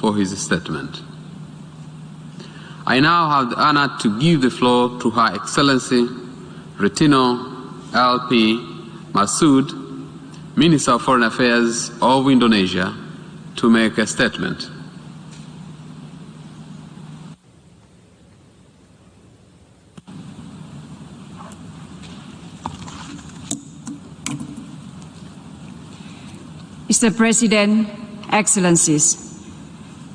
for his statement. I now have the honor to give the floor to Her Excellency Retno LP Marsudi, Minister of Foreign Affairs of Indonesia, to make a statement. Mr. President, Excellencies,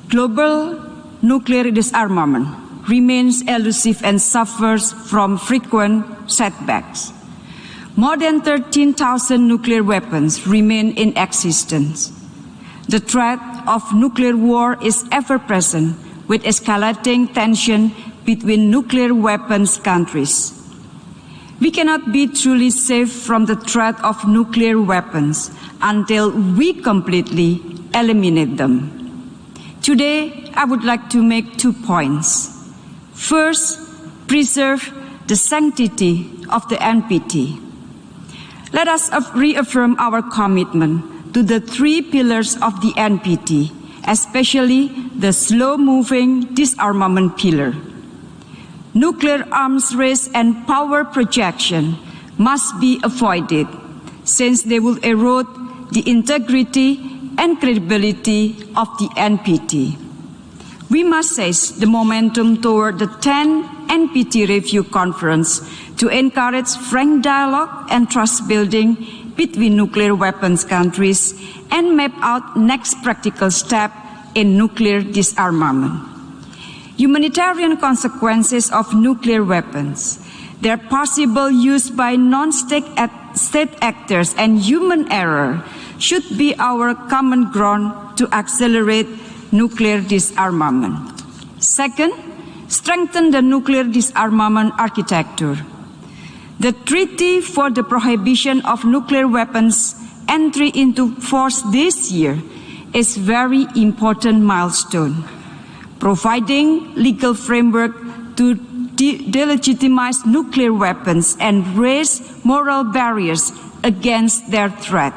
global nuclear disarmament remains elusive and suffers from frequent setbacks. More than 13,000 nuclear weapons remain in existence. The threat of nuclear war is ever present with escalating tension between nuclear weapons countries. We cannot be truly safe from the threat of nuclear weapons until we completely eliminate them. Today, I would like to make two points. First, preserve the sanctity of the NPT. Let us reaffirm our commitment to the three pillars of the NPT, especially the slow-moving disarmament pillar. Nuclear arms race and power projection must be avoided since they will erode the integrity and credibility of the NPT. We must seize the momentum toward the 10th NPT Review Conference to encourage frank dialogue and trust building between nuclear weapons countries and map out next practical step in nuclear disarmament. Humanitarian consequences of nuclear weapons, their possible use by non-state state actors and human error should be our common ground to accelerate nuclear disarmament. Second, strengthen the nuclear disarmament architecture. The Treaty for the Prohibition of Nuclear Weapons entry into force this year is very important milestone, providing legal framework to de delegitimize nuclear weapons and raise moral barriers against their threat.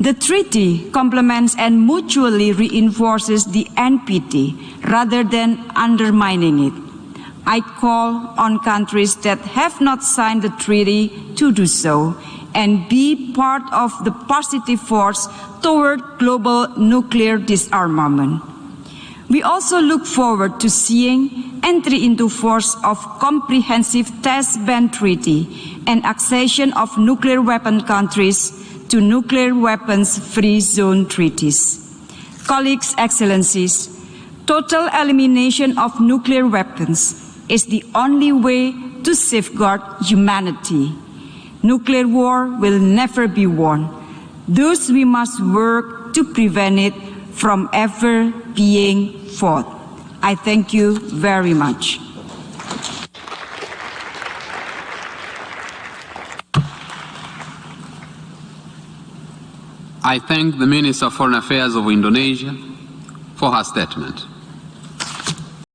The treaty complements and mutually reinforces the NPT rather than undermining it. I call on countries that have not signed the treaty to do so and be part of the positive force toward global nuclear disarmament. We also look forward to seeing entry into force of comprehensive test ban treaty and accession of nuclear weapon countries to nuclear weapons free zone treaties. Colleagues, excellencies, total elimination of nuclear weapons is the only way to safeguard humanity. Nuclear war will never be won. Thus, we must work to prevent it from ever being fought. I thank you very much. I thank the Minister of Foreign Affairs of Indonesia for her statement.